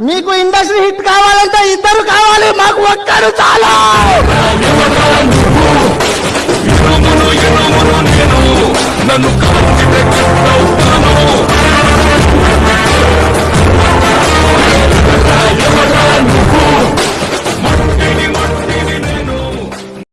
మీకు industry hit కావాలంటే ఇద్దరు కావాలి మాకు ఒక్కరు చాలా నన్ను